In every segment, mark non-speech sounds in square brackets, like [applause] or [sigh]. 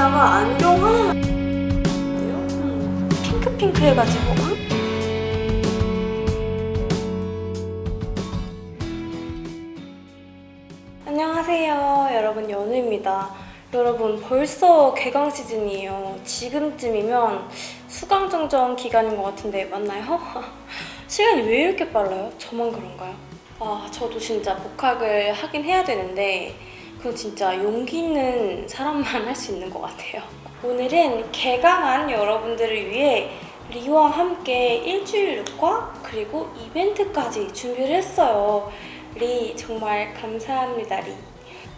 여기다가 안경 돼요? 음, 핑크핑크 해가지고 음? 안녕하세요 여러분 연우입니다 여러분 벌써 개강 시즌이에요 지금쯤이면 수강정정 기간인 것 같은데 맞나요? [laughs] 시간이 왜 이렇게 빨라요? 저만 그런가요? 아 저도 진짜 복학을 하긴 해야 되는데 그건 진짜 용기 있는 사람만 할 수 있는 것 같아요 오늘은 개강한 여러분들을 위해 Lee와 함께 일주일 look과 그리고 이벤트까지 준비를 했어요 리 정말 감사합니다 리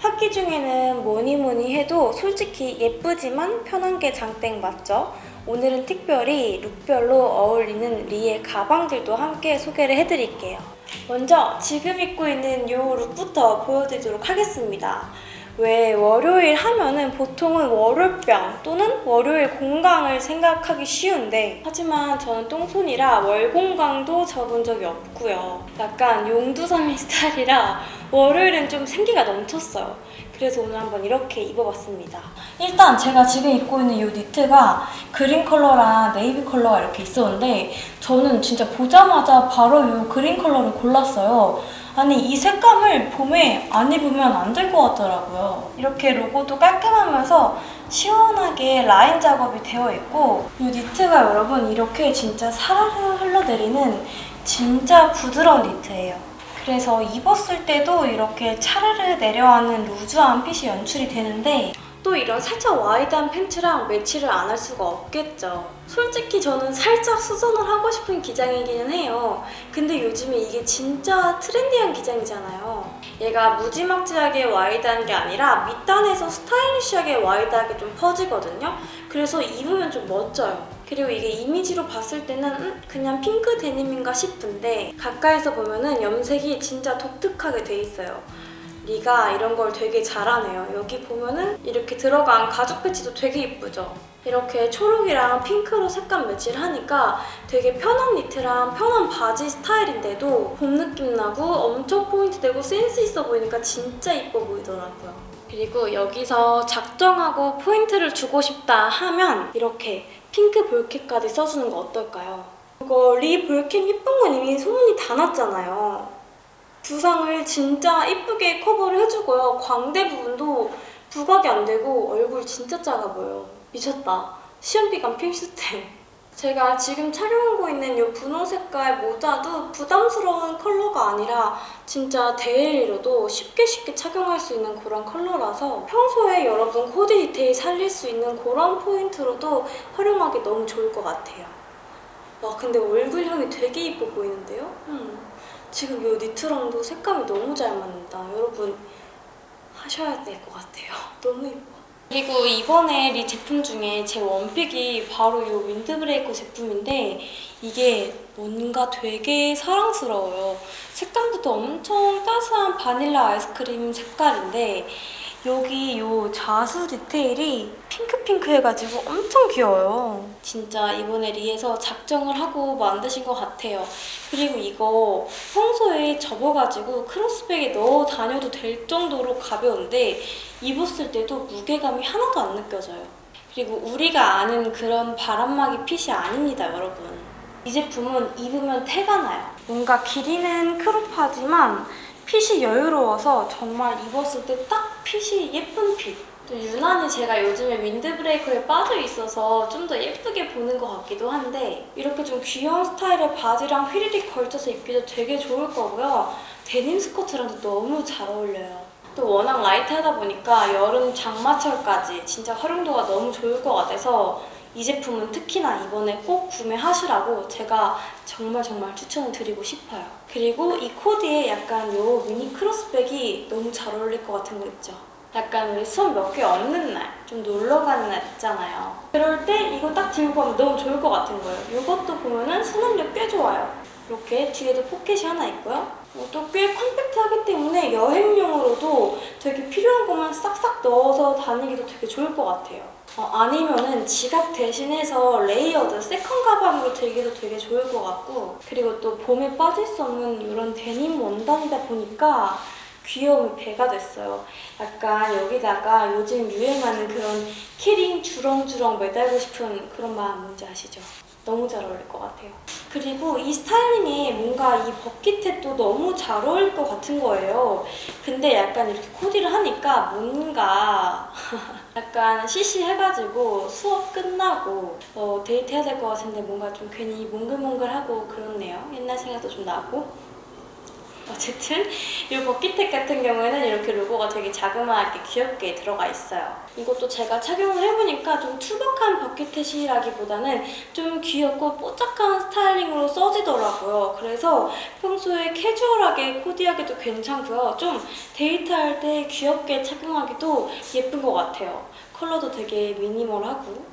학기 중에는 뭐니 뭐니 해도 솔직히 예쁘지만 편한 게 장땡 맞죠? 오늘은 특별히 look별로 어울리는 Lee의 가방들도 함께 소개를 해드릴게요. 먼저 지금 입고 있는 이 룩부터 보여드리도록 하겠습니다. 왜 월요일 하면은 보통은 월요병 또는 월요일 공강을 생각하기 쉬운데 하지만 저는 똥손이라 월공강도 접은 적이 없고요. 약간 용두사미 [laughs] 스타일이라 월요일은 좀 생기가 넘쳤어요. 그래서 오늘 한번 이렇게 입어봤습니다. 일단 제가 지금 입고 있는 이 니트가 그린 컬러랑 네이비 컬러가 이렇게 있었는데 저는 진짜 보자마자 바로 이 green 컬러를 골랐어요. 아니 이 색감을 봄에 안 입으면 안 될 것 같더라고요. 이렇게 로고도 깔끔하면서 시원하게 라인 작업이 되어 있고 이 니트가 여러분 이렇게 진짜 사르르 흘러내리는 진짜 부드러운 니트예요. 그래서 입었을 때도 이렇게 차르르 내려가는 loose한 fit이 연출이 되는데 또 이런 살짝 wide한 팬츠랑 매치를 안 할 수가 없겠죠. 솔직히 저는 살짝 수선을 하고 싶은 기장이기는 해요. 근데 요즘에 이게 진짜 trendy한 기장이잖아요. 얘가 무지막지하게 wide한 게 아니라 밑단에서 stylish하게 wide하게 좀 퍼지거든요. 그래서 입으면 좀 멋져요. 그리고 이게 이미지로 봤을 때는 음, 그냥 핑크 데님인가 싶은데 가까이서 보면 은 염색이 진짜 독특하게 돼 있어요. Lee가 이런 걸 되게 잘하네요. 여기 보면은 이렇게 들어간 가죽 패치도 되게 이쁘죠? 이렇게 초록이랑 핑크로 색감 매치를 하니까 되게 편한 니트랑 편한 바지 스타일인데도 봄 느낌 나고 엄청 포인트 되고 센스 있어 보이니까 진짜 이뻐 보이더라고요. 그리고 여기서 작정하고 포인트를 주고 싶다 하면 이렇게 핑크 ball cap까지 써주는 거 어떨까요? 이거 Lee ball cap 예쁜 건 이미 소문이 다 났잖아요. 두상을 진짜 이쁘게 커버를 해주고요. 광대 부분도 부각이 안 되고 얼굴 진짜 작아 보여요. 미쳤다. 시험기간 필수템. 제가 지금 촬영하고 있는 이 분홍 색깔 모자도 부담스러운 컬러가 아니라 진짜 daily로도 쉽게 쉽게 착용할 수 있는 그런 컬러라서 평소에 여러분 코디 디테일 살릴 수 있는 그런 포인트로도 활용하기 너무 좋을 것 같아요. 와 근데 얼굴형이 되게 이뻐 보이는데요? 음. 지금 이 니트랑도 색감이 너무 잘 맞는다. 여러분 하셔야 될 것 같아요. [laughs] 너무 예뻐. 그리고 이번에 리 제품 중에 제 one pick이 바로 이 윈드브레이커 제품인데 이게 뭔가 되게 사랑스러워요. 색감부터 엄청 따스한 바닐라 아이스크림 색깔인데 여기 이 자수 디테일이 핑크핑크 해가지고 엄청 귀여워요. 진짜 이번에 Lee에서 작정을 하고 만드신 것 같아요. 그리고 이거 평소에 접어가지고 cross bag에 넣어 다녀도 될 정도로 가벼운데 입었을 때도 무게감이 하나도 안 느껴져요. 그리고 우리가 아는 그런 바람막이 핏이 아닙니다, 여러분. 이 제품은 입으면 태가 나요. 뭔가 길이는 크롭하지만 핏이 여유로워서 정말 입었을 때 딱 핏이 예쁜 핏. 또 유난히 제가 요즘에 윈드브레이커에 빠져 있어서 좀 더 예쁘게 보는 것 같기도 한데 이렇게 좀 귀여운 스타일의 바지랑 휘리릭 걸쳐서 입기도 되게 좋을 거고요. 데님 스커트랑도 너무 잘 어울려요. 또 워낙 라이트하다 보니까 여름 장마철까지 진짜 활용도가 너무 좋을 것 같아서 이 제품은 특히나 이번에 꼭 구매하시라고 제가 정말 정말 추천을 드리고 싶어요. 그리고 이 코디에 약간 요 미니 크로스백이 너무 잘 어울릴 것 같은 거 있죠? 약간 우리 수업 몇 개 없는 날, 좀 놀러 가는 날 있잖아요. 그럴 때 이거 딱 들고 가면 너무 좋을 것 같은 거예요. 이것도 보면은 수납력 꽤 좋아요. 이렇게 뒤에도 포켓이 하나 있고요. 또 꽤 compact하기 때문에 여행용으로도 되게 필요한 것만 싹싹 넣어서 다니기도 되게 좋을 것 같아요. 어, 아니면은 지갑 대신해서 layered second 가방으로 들기도 되게 좋을 것 같고 그리고 또 봄에 빠질 수 없는 이런 데님 원단이다 보니까 귀여움이 배가 됐어요. 약간 여기다가 요즘 유행하는 그런 key ring 주렁주렁 매달고 싶은 그런 마음 뭔지 아시죠? 너무 잘 어울릴 것 같아요. 그리고 이 스타일링에 뭔가 이 버킷햇도 너무 잘 어울릴 것 같은 거예요. 근데 약간 이렇게 코디를 하니까 뭔가 [laughs] 약간 시시해가지고 수업 끝나고 어, 데이트해야 될 것 같은데 뭔가 좀 괜히 몽글몽글하고 그렇네요. 옛날 생각도 좀 나고. 어쨌든 이 버킷텍 같은 경우에는 이렇게 로고가 되게 자그마하게 귀엽게 들어가 있어요. 이것도 제가 착용을 해보니까 좀 투박한 버킷햇이라기보다는 좀 귀엽고 뽀짝한 styling으로 써지더라고요. 그래서 평소에 캐주얼하게 코디하기도 괜찮고요. 좀 데이트할 때 귀엽게 착용하기도 예쁜 것 같아요. 컬러도 되게 minimal하고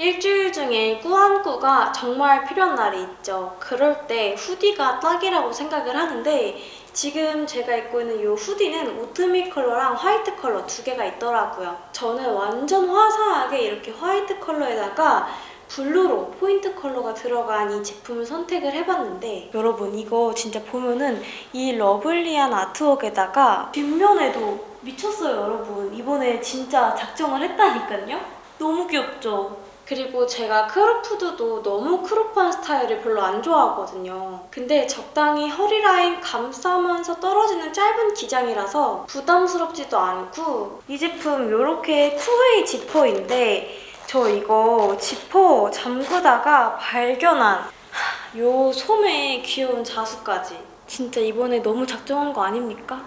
일주일 중에 꾸안꾸가 정말 필요한 날이 있죠. 그럴 때 hoodie가 딱이라고 생각을 하는데 지금 제가 입고 있는 이 hoodie는 오트밀 컬러랑 화이트 컬러 두 개가 있더라고요. 저는 완전 화사하게 이렇게 화이트 컬러에다가 블루로 포인트 컬러가 들어간 이 제품을 선택을 해봤는데 여러분 이거 진짜 보면은 이 lovely한 artwork에다가 뒷면에도 미쳤어요 여러분 이번에 진짜 작정을 했다니까요 너무 귀엽죠? 그리고 제가 crop 후드도 너무 crop한 스타일을 별로 안 좋아하거든요. 근데 적당히 허리 라인 감싸면서 떨어지는 짧은 기장이라서 부담스럽지도 않고 이 제품 이렇게 two-way 지퍼인데 저 이거 지퍼 잠그다가 발견한 요 소매 귀여운 자수까지 진짜 이번에 너무 작정한 거 아닙니까?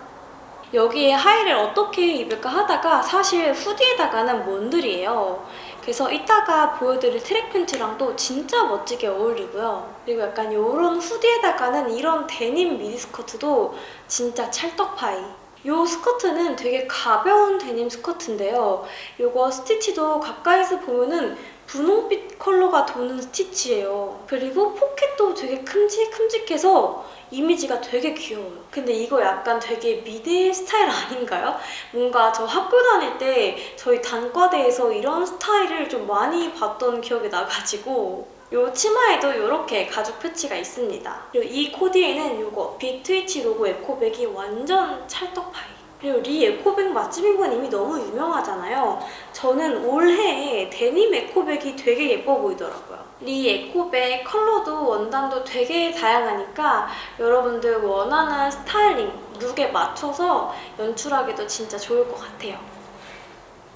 여기에 하의를 어떻게 입을까 하다가 사실 후디에다가는 먼들이에요. 그래서 이따가 보여드릴 트랙 팬츠랑도 진짜 멋지게 어울리고요. 그리고 약간 이런 후디에다가는 이런 데님 미니 스커트도 진짜 찰떡파이. 이 스커트는 되게 가벼운 데님 스커트인데요. 이거 스티치도 가까이서 보면은 분홍빛 컬러가 도는 스티치예요. 그리고 포켓도 되게 큼직큼직해서 이미지가 되게 귀여워요. 근데 이거 약간 되게 미대 스타일 아닌가요? 뭔가 저 학교 다닐 때 저희 단과대에서 이런 스타일을 좀 많이 봤던 기억이 나가지고 이 치마에도 이렇게 가죽 패치가 있습니다. 그리고 이 코디에는 이거 빅트위치 로고 에코백이 완전 찰떡파이. 그리고 Lee eco bag 맛집인 건 이미 너무 유명하잖아요. 저는 올해에 데님 eco bag이 되게 예뻐 보이더라고요. Lee eco bag 컬러도 원단도 되게 다양하니까 여러분들 원하는 styling, look에 맞춰서 연출하기도 진짜 좋을 것 같아요.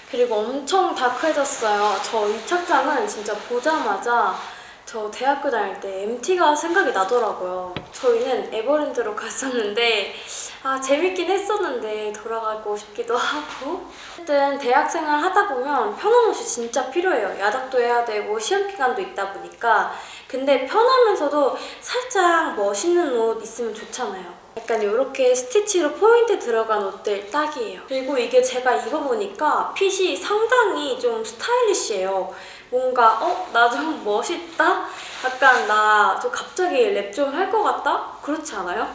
그리고 엄청 dark해졌어요. 저 이 착장은 진짜 보자마자 저 대학교 다닐 때 MT가 생각이 나더라고요. 저희는 에버랜드로 갔었는데 아 재밌긴 했었는데 돌아가고 싶기도 하고 어쨌든 대학생활 하다 보면 편한 옷이 진짜 필요해요. 야작도 해야 되고 시험 기간도 있다 보니까 근데 편하면서도 살짝 멋있는 옷 있으면 좋잖아요. 약간 이렇게 스티치로 포인트 들어간 옷들 딱이에요. 그리고 이게 제가 입어보니까 핏이 상당히 좀 스타일리시해요. 뭔가 어? 나 좀 멋있다? 약간 나 좀 갑자기 랩 좀 할 것 같다? 그렇지 않아요?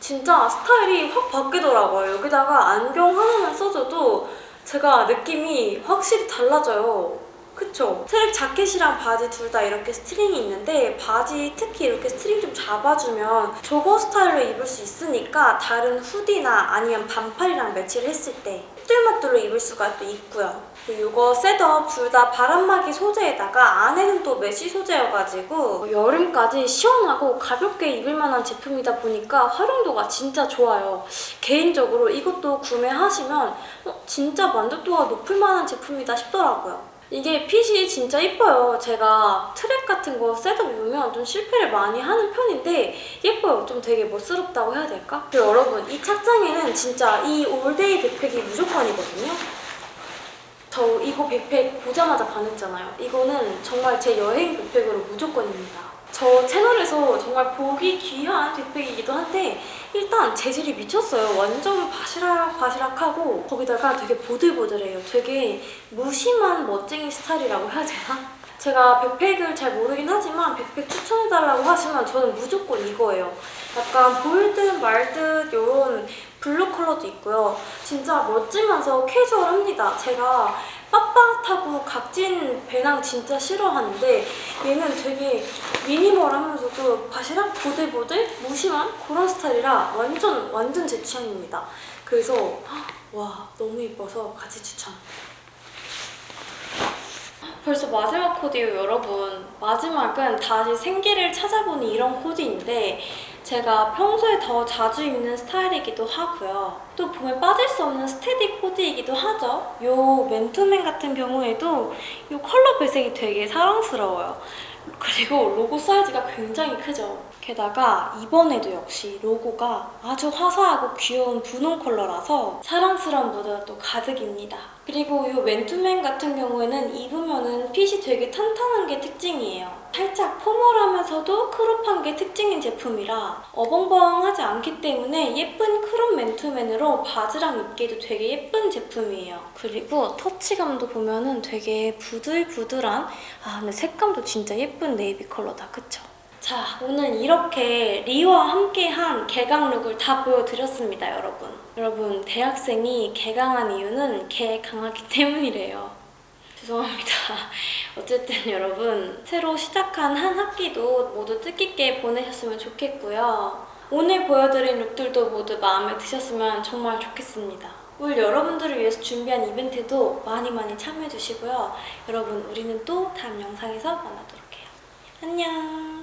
진짜 스타일이 확 바뀌더라고요. 여기다가 안경 하나만 써줘도 제가 느낌이 확실히 달라져요. 그쵸? track jacket이랑 바지 둘 다 이렇게 string이 있는데 바지 특히 이렇게 string 좀 잡아주면 jogger 스타일로 입을 수 있으니까 다른 hoodie나 아니면 반팔이랑 매치를 했을 때 휘뚜루마뚜루 입을 수가 또 있고요. 이거 setup 둘 다 바람막이 소재에다가 안에는 또 mesh 소재여가지고 여름까지 시원하고 가볍게 입을 만한 제품이다 보니까 활용도가 진짜 좋아요. 개인적으로 이것도 구매하시면 어, 진짜 만족도가 높을 만한 제품이다 싶더라고요. 이게 핏이 진짜 이뻐요. 제가 트랙 같은 거 setup 입으면 좀 실패를 많이 하는 편인데 예뻐요. 좀 되게 멋스럽다고 해야 될까? 그리고 여러분 이 착장에는 진짜 이 all-day backpack이 무조건이거든요. 저 이거 백팩 보자마자 반했잖아요. 이거는 정말 제 여행 backpack으로 무조건입니다. 저 채널에서 정말 보기 귀한 backpack이기도 한데 일단 재질이 미쳤어요. 완전 바시락바시락하고 거기다가 되게 보들보들해요. 되게 무심한 멋쟁이 스타일이라고 해야 되나? 제가 backpack을 잘 모르긴 하지만 추천해달라고 하시면 저는 무조건 이거예요. 약간 보일 듯 말 듯 이런 블루 컬러도 있고요. 진짜 멋지면서 캐주얼합니다. 제가 빳빳하고 각진 배낭 진짜 싫어하는데 얘는 되게 미니멀하면서도 바시락 보들보들 무심한 그런 스타일이라 완전 완전 제 취향입니다. 그래서 와 너무 이뻐서 같이 추천. 벌써 마지막 코디예요 여러분. 마지막은 다시 생기를 찾아보는 이런 코디인데 제가 평소에 더 자주 입는 스타일이기도 하고요. 또 보면 빠질 수 없는 스테디 코디이기도 하죠. 요 맨투맨 같은 경우에도 요 컬러 배색이 되게 사랑스러워요. 그리고 로고 사이즈가 굉장히 크죠 게다가 이번에도 역시 로고가 아주 화사하고 귀여운 분홍 컬러라서 사랑스러운 무드가 또 가득입니다. 그리고 이 맨투맨 같은 경우에는 입으면은 핏이 되게 탄탄한 게 특징이에요. 살짝 formal하면서도 crop한 게 특징인 제품이라 어벙벙하지 않기 때문에 예쁜 crop 맨투맨으로 바지랑 입기에도 되게 예쁜 제품이에요. 그리고 터치감도 보면은 되게 부들부들한 아 근데 색감도 진짜 예쁜 네이비 컬러다 그쵸? 자, 오늘 이렇게 리와 함께한 개강 look을 다 보여드렸습니다, 여러분. 여러분, 대학생이 개강한 이유는 개 강하기 [laughs] 때문이래요. 죄송합니다. 어쨌든 여러분, 새로 시작한 한 학기도 모두 뜻깊게 보내셨으면 좋겠고요. 오늘 보여드린 look들도 모두 마음에 드셨으면 정말 좋겠습니다. 올 여러분들을 위해서 준비한 이벤트도 많이 많이 참여해주시고요. 여러분, 우리는 또 다음 영상에서 만나도록 해요. 안녕!